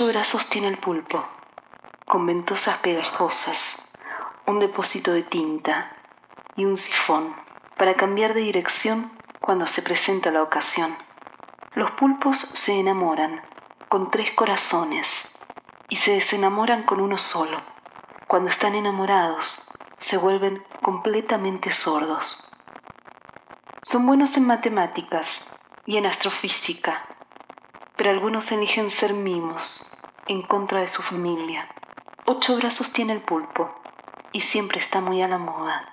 Ocho brazos tiene el pulpo, con ventosas pegajosas, un depósito de tinta y un sifón para cambiar de dirección cuando se presenta la ocasión. Los pulpos se enamoran con tres corazones y se desenamoran con uno solo. Cuando están enamorados, se vuelven completamente sordos. Son buenos en matemáticas y en astrofísica, pero algunos eligen ser mimos en contra de su familia. Ocho brazos tiene el pulpo y siempre está muy a la moda.